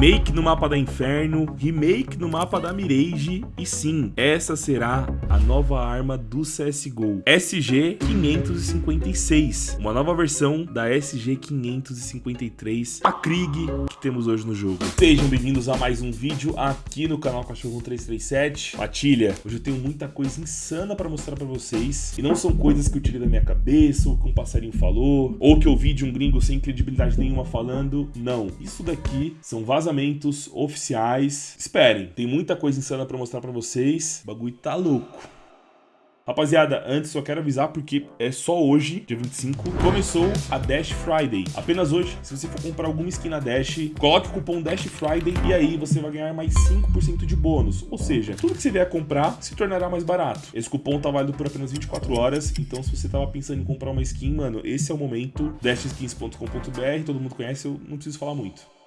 Remake no mapa da Inferno, remake no mapa da Mirage e sim, essa será a nova arma do CSGO, SG-556, uma nova versão da SG-553, a Krieg que temos hoje no jogo. Sejam bem-vindos a mais um vídeo aqui no canal Cachorro 337. Matilha, hoje eu tenho muita coisa insana para mostrar para vocês e não são coisas que eu tirei da minha cabeça ou que um passarinho falou ou que eu vi de um gringo sem credibilidade nenhuma falando, não. Isso daqui são vazamentos oficiais. Esperem, tem muita coisa insana para mostrar para vocês. O bagulho tá louco. Rapaziada, antes só quero avisar porque é só hoje, dia 25, começou a Dash Friday. Apenas hoje, se você for comprar alguma skin na Dash, coloque o cupom Dash Friday e aí você vai ganhar mais 5% de bônus. Ou seja, tudo que você vier comprar se tornará mais barato. Esse cupom tá válido por apenas 24 horas, então se você tava pensando em comprar uma skin, mano, esse é o momento. dashskins.com.br, todo mundo conhece, eu não preciso falar muito.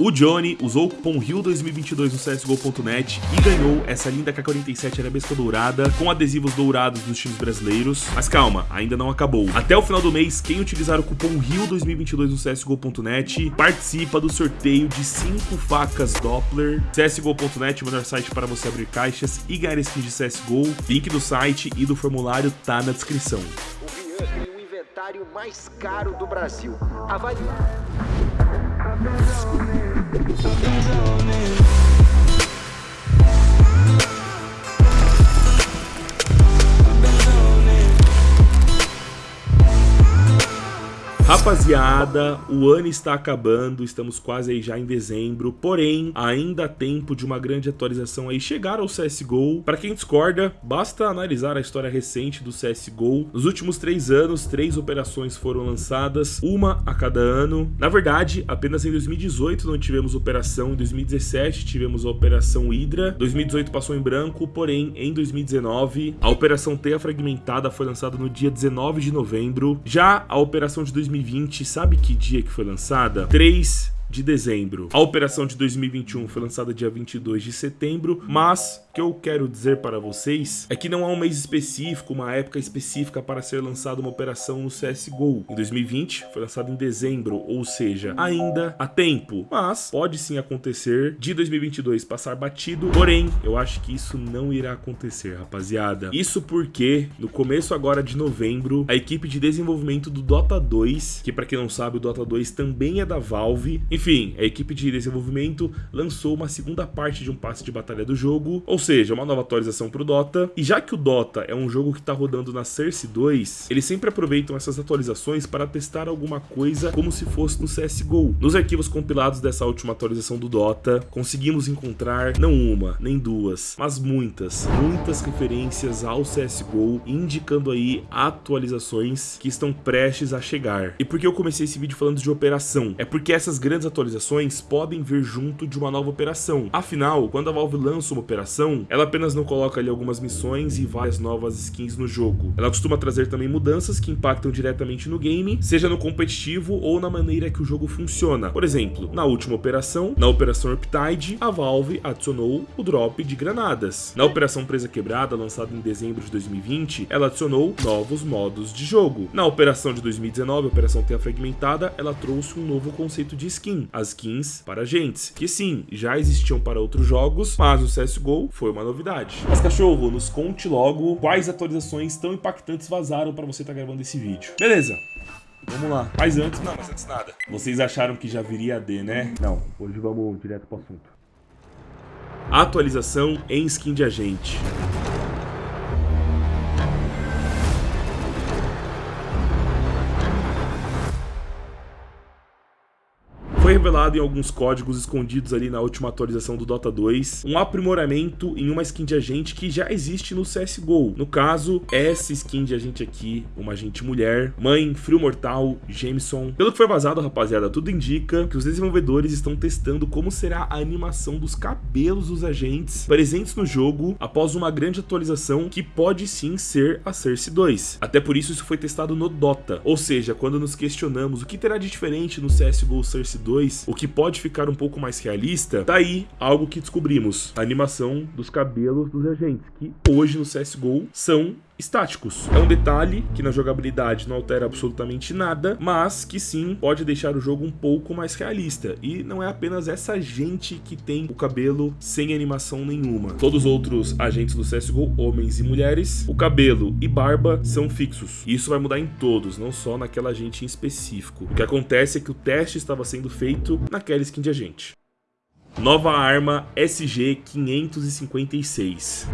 O Johnny usou o cupom RIO2022 no CSGO.net e ganhou essa linda K47 arabesca dourada com adesivos dourados dos times brasileiros. Mas calma, ainda não acabou. Até o final do mês, quem utilizar o cupom RIO2022 no CSGO.net participa do sorteio de 5 facas Doppler. CSGO.net, o melhor site para você abrir caixas e ganhar skins de CSGO. Link do site e do formulário tá na descrição. O Rian tem o inventário mais caro do Brasil. Avalie. Yeah. Rapaziada, o ano está acabando, estamos quase aí já em dezembro, porém, ainda há tempo de uma grande atualização aí chegar ao CSGO. Para quem discorda, basta analisar a história recente do CSGO. Nos últimos três anos, três operações foram lançadas, uma a cada ano. Na verdade, apenas em 2018 não tivemos operação, em 2017 tivemos a Operação Hydra, 2018 passou em branco, porém, em 2019, a Operação Teia Fragmentada foi lançada no dia 19 de novembro. Já a Operação de 2020 2020, sabe que dia que foi lançada? 3 de dezembro. A operação de 2021 foi lançada dia 22 de setembro, mas o que eu quero dizer para vocês é que não há um mês específico, uma época específica para ser lançada uma operação no CSGO. Em 2020 foi lançado em dezembro, ou seja, ainda há tempo, mas pode sim acontecer de 2022 passar batido, porém, eu acho que isso não irá acontecer, rapaziada. Isso porque no começo agora de novembro, a equipe de desenvolvimento do Dota 2, que para quem não sabe, o Dota 2 também é da Valve, enfim, a equipe de desenvolvimento lançou uma segunda parte de um passe de batalha do jogo, ou seja, uma nova atualização para o Dota. E já que o Dota é um jogo que está rodando na Cersei 2, eles sempre aproveitam essas atualizações para testar alguma coisa como se fosse no CSGO. Nos arquivos compilados dessa última atualização do Dota, conseguimos encontrar não uma, nem duas, mas muitas, muitas referências ao CSGO, indicando aí atualizações que estão prestes a chegar. E por que eu comecei esse vídeo falando de operação? É porque essas grandes atualizações podem vir junto de uma nova operação. Afinal, quando a Valve lança uma operação, ela apenas não coloca ali algumas missões e várias novas skins no jogo. Ela costuma trazer também mudanças que impactam diretamente no game, seja no competitivo ou na maneira que o jogo funciona. Por exemplo, na última operação, na Operação Riptide, a Valve adicionou o drop de granadas. Na Operação Presa Quebrada, lançada em dezembro de 2020, ela adicionou novos modos de jogo. Na Operação de 2019, a Operação Terra Fragmentada, ela trouxe um novo conceito de skin, as skins para agentes, que sim, já existiam para outros jogos, mas o CSGO foi uma novidade. Mas cachorro, nos conte logo quais atualizações tão impactantes vazaram para você estar tá gravando esse vídeo. Beleza, Vamos lá. Mas antes, não, mas antes nada. Vocês acharam que já viria a D, né? Não, hoje vamos direto pro assunto. Atualização em skin de agente. Revelado em alguns códigos escondidos ali na última atualização do Dota 2 um aprimoramento em uma skin de agente que já existe no CSGO. No caso, essa skin de agente aqui, uma agente mulher, mãe, frio mortal, Jameson. Pelo que foi vazado, rapaziada, tudo indica que os desenvolvedores estão testando como será a animação dos cabelos dos agentes presentes no jogo após uma grande atualização que pode sim ser a Cersei 2. Até por isso isso foi testado no Dota, ou seja, quando nos questionamos o que terá de diferente no CSGO Cersei 2, 2, o que pode ficar um pouco mais realista, tá aí algo que descobrimos. A animação dos cabelos dos agentes, que hoje no CSGO são estáticos. É um detalhe que na jogabilidade não altera absolutamente nada, mas que sim pode deixar o jogo um pouco mais realista. E não é apenas essa gente que tem o cabelo sem animação nenhuma. Todos os outros agentes do CSGO, homens e mulheres, o cabelo e barba são fixos. E isso vai mudar em todos, não só naquela gente em específico. O que acontece é que o teste estava sendo feito naquela skin de agente. Nova arma SG-556.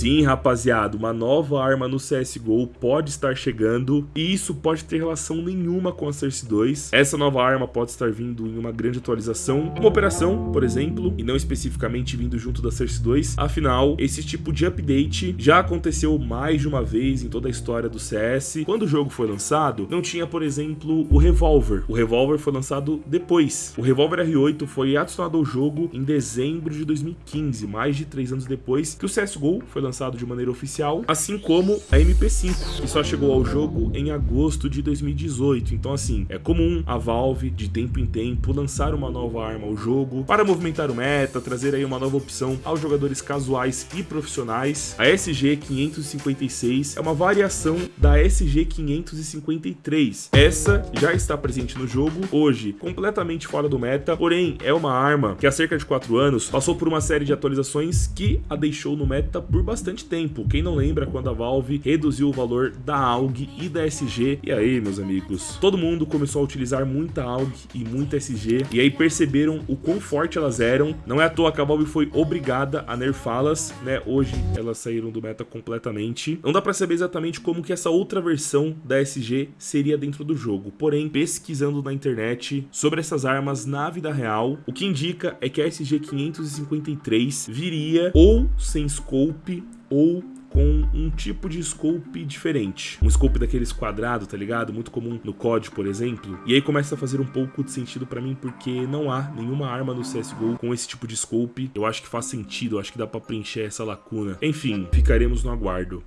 Sim, rapaziada, uma nova arma no CSGO pode estar chegando e isso pode ter relação nenhuma com a Cersei 2. Essa nova arma pode estar vindo em uma grande atualização, uma operação, por exemplo, e não especificamente vindo junto da Cersei 2. Afinal, esse tipo de update já aconteceu mais de uma vez em toda a história do CS. Quando o jogo foi lançado, não tinha, por exemplo, o Revolver. O Revolver foi lançado depois. O Revolver R8 foi adicionado ao jogo em dezembro de 2015, mais de três anos depois que o CSGO foi lançado lançado de maneira oficial, assim como a MP5, que só chegou ao jogo em agosto de 2018. Então assim, é comum a Valve, de tempo em tempo, lançar uma nova arma ao jogo para movimentar o meta, trazer aí uma nova opção aos jogadores casuais e profissionais. A SG-556 é uma variação da SG-553. Essa já está presente no jogo, hoje completamente fora do meta, porém é uma arma que há cerca de 4 anos passou por uma série de atualizações que a deixou no meta por bastante tempo. Quem não lembra quando a Valve reduziu o valor da AUG e da SG? E aí, meus amigos? Todo mundo começou a utilizar muita AUG e muita SG, e aí perceberam o quão forte elas eram. Não é à toa que a Valve foi obrigada a nerfá-las, né? Hoje elas saíram do meta completamente. Não dá pra saber exatamente como que essa outra versão da SG seria dentro do jogo. Porém, pesquisando na internet sobre essas armas na vida real, o que indica é que a SG-553 viria ou sem scope ou com um tipo de scope diferente. Um scope daqueles quadrados, tá ligado? Muito comum no COD, por exemplo. E aí começa a fazer um pouco de sentido pra mim, porque não há nenhuma arma no CSGO com esse tipo de scope. Eu acho que faz sentido, eu acho que dá pra preencher essa lacuna. Enfim, ficaremos no aguardo.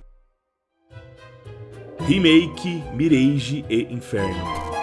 Remake, Mirage e Inferno.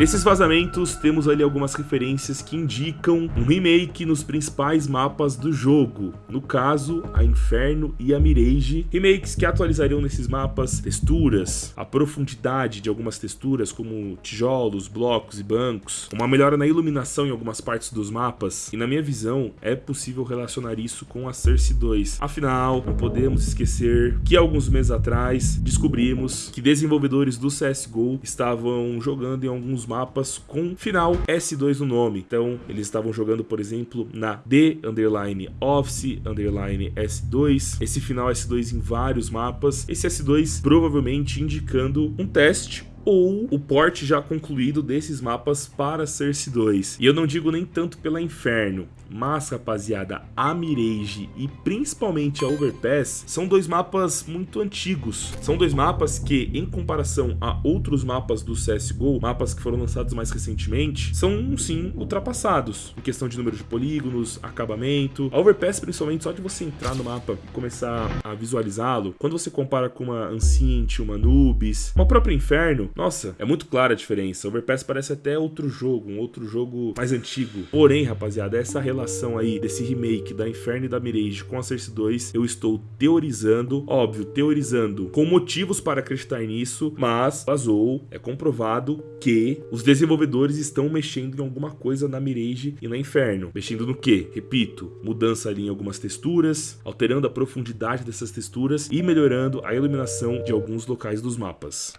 Nesses vazamentos, temos ali algumas referências que indicam um remake nos principais mapas do jogo, no caso, a Inferno e a Mirage, remakes que atualizariam nesses mapas texturas, a profundidade de algumas texturas, como tijolos, blocos e bancos, uma melhora na iluminação em algumas partes dos mapas, e na minha visão, é possível relacionar isso com a Cersei 2. Afinal, não podemos esquecer que alguns meses atrás, descobrimos que desenvolvedores do CSGO estavam jogando em alguns mapas com final S2 no nome. Então, eles estavam jogando, por exemplo, na D underline Office underline S2. Esse final S2 em vários mapas. Esse S2 provavelmente indicando um teste ou o port já concluído desses mapas para Cersei 2. E eu não digo nem tanto pela Inferno, mas, rapaziada, a Mirage e principalmente a Overpass são dois mapas muito antigos. São dois mapas que, em comparação a outros mapas do CSGO, mapas que foram lançados mais recentemente, são, sim, ultrapassados. Em questão de número de polígonos, acabamento. A Overpass, principalmente, só de você entrar no mapa e começar a visualizá-lo, quando você compara com uma Ancient, uma Nubis, uma própria Inferno, nossa, é muito clara a diferença. Overpass parece até outro jogo, um outro jogo mais antigo. Porém, rapaziada, essa relação aí desse remake da Inferno e da Mirage com a Cersei 2, eu estou teorizando, óbvio, teorizando com motivos para acreditar nisso, mas vazou, é comprovado que os desenvolvedores estão mexendo em alguma coisa na Mirage e na Inferno. Mexendo no que? Repito, mudança ali em algumas texturas, alterando a profundidade dessas texturas e melhorando a iluminação de alguns locais dos mapas.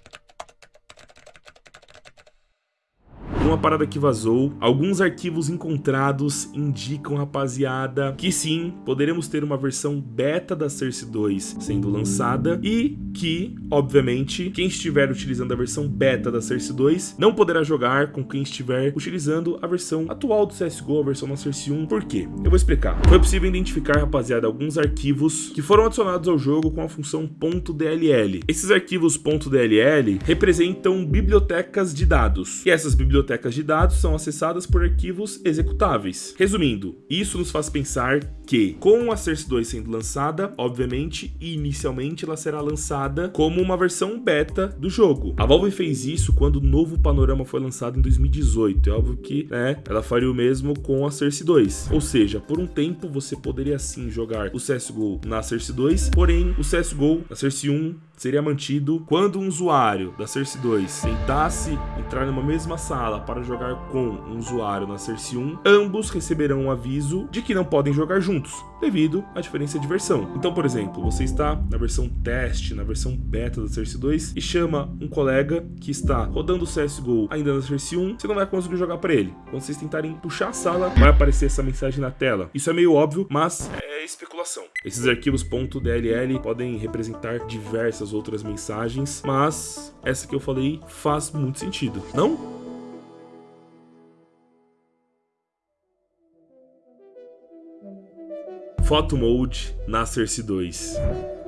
Uma parada que vazou, alguns arquivos encontrados indicam, rapaziada, que sim, poderemos ter uma versão beta da Cersei 2 sendo lançada e que, obviamente, quem estiver utilizando a versão beta da Cersei 2 não poderá jogar com quem estiver utilizando a versão atual do CSGO, a versão da Cersei 1. Por quê? Eu vou explicar. Foi possível identificar, rapaziada, alguns arquivos que foram adicionados ao jogo com a função .dll. Esses arquivos .dll representam bibliotecas de dados. E essas bibliotecas bibliotecas de dados são acessadas por arquivos executáveis. Resumindo, isso nos faz pensar que, com a Source 2 sendo lançada, obviamente, inicialmente ela será lançada como uma versão beta do jogo. A Valve fez isso quando o novo panorama foi lançado em 2018. É óbvio que né, ela faria o mesmo com a Source 2. Ou seja, por um tempo você poderia sim jogar o CSGO na Source 2, porém o CSGO na Source 1 seria mantido quando um usuário da Source 2 tentasse entrar numa mesma sala para jogar com um usuário na Source 1, ambos receberão um aviso de que não podem jogar juntos, devido à diferença de versão. Então, por exemplo, você está na versão teste, na versão beta da Source 2 e chama um colega que está rodando o CSGO ainda na Source 1, você não vai conseguir jogar para ele. Quando vocês tentarem puxar a sala, vai aparecer essa mensagem na tela. Isso é meio óbvio, mas é especulação. Esses arquivos .dll podem representar diversas outras mensagens, mas essa que eu falei faz muito sentido, não? Photo Mode na Cersei 2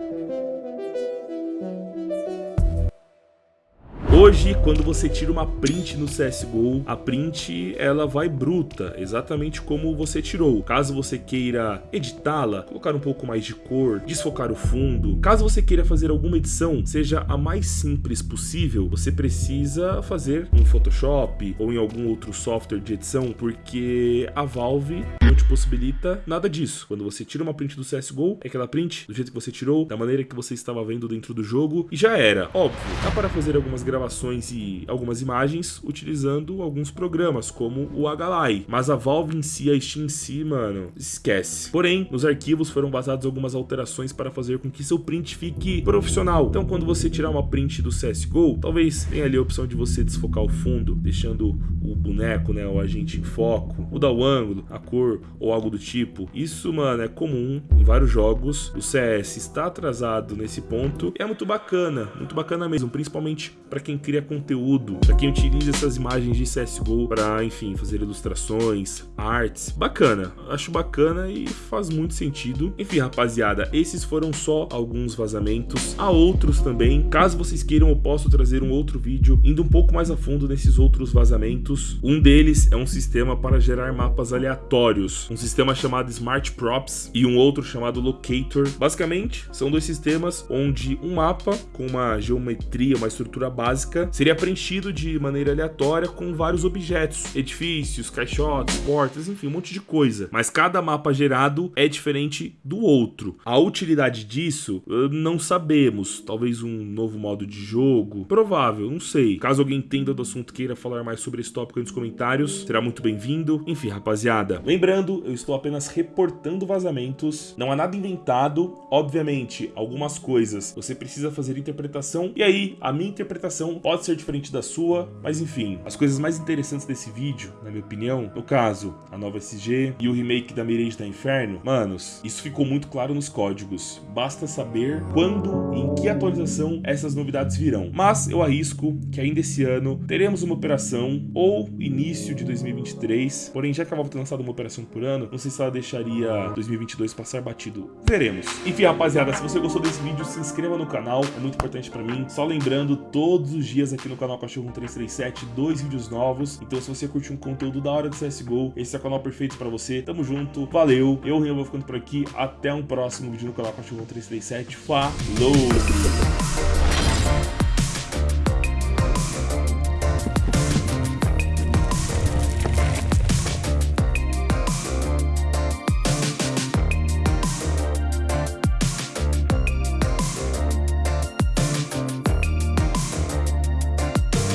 Hoje, quando você tira uma print no CSGO, a print ela vai bruta, exatamente como você tirou. Caso você queira editá-la, colocar um pouco mais de cor, desfocar o fundo, caso você queira fazer alguma edição, seja a mais simples possível, você precisa fazer em Photoshop ou em algum outro software de edição, porque a Valve não te possibilita nada disso. Quando você tira uma print do CSGO, é aquela print do jeito que você tirou, da maneira que você estava vendo dentro do jogo, e já era. Óbvio, dá para fazer algumas gravações gravações e algumas imagens utilizando alguns programas, como o HLI. Mas a Valve em si, a Steam em si, mano, esquece. Porém, nos arquivos foram basadas algumas alterações para fazer com que seu print fique profissional. Então, quando você tirar uma print do CSGO, talvez tenha ali a opção de você desfocar o fundo, deixando o boneco, né, o agente em foco, mudar o ângulo, a cor ou algo do tipo. Isso, mano, é comum em vários jogos. O CS está atrasado nesse ponto é muito bacana, muito bacana mesmo, principalmente para quem quem cria conteúdo, para quem utiliza essas imagens de CSGO para, enfim, fazer ilustrações, artes. Bacana, acho bacana e faz muito sentido. Enfim, rapaziada, esses foram só alguns vazamentos. Há outros também. Caso vocês queiram, eu posso trazer um outro vídeo indo um pouco mais a fundo nesses outros vazamentos. Um deles é um sistema para gerar mapas aleatórios, um sistema chamado Smart Props e um outro chamado Locator. Basicamente, são dois sistemas onde um mapa com uma geometria, uma estrutura básica básica seria preenchido de maneira aleatória com vários objetos, edifícios, caixotes, portas, enfim, um monte de coisa. Mas cada mapa gerado é diferente do outro. A utilidade disso, não sabemos. Talvez um novo modo de jogo, provável, não sei. Caso alguém entenda do assunto queira falar mais sobre esse tópico nos comentários, será muito bem-vindo. Enfim, rapaziada, lembrando, eu estou apenas reportando vazamentos, não há nada inventado. Obviamente, algumas coisas você precisa fazer interpretação, e aí a minha interpretação pode ser diferente da sua, mas enfim, as coisas mais interessantes desse vídeo, na minha opinião, no caso, a nova SG e o remake da Mirage da Inferno, manos, isso ficou muito claro nos códigos, basta saber quando e em que atualização essas novidades virão. Mas eu arrisco que ainda esse ano teremos uma operação ou início de 2023, porém já que a Valve tem lançado uma operação por ano, não sei se ela deixaria 2022 passar batido, veremos. Enfim, rapaziada, se você gostou desse vídeo, se inscreva no canal, é muito importante pra mim, só lembrando, todos os os dias aqui no canal Cachorro 1337, dois vídeos novos. Então se você curte um conteúdo da hora do CSGO, esse é o canal perfeito pra você. Tamo junto, valeu. Eu, Rio, vou ficando por aqui. Até um próximo vídeo no canal Cachorro 1337. Falou!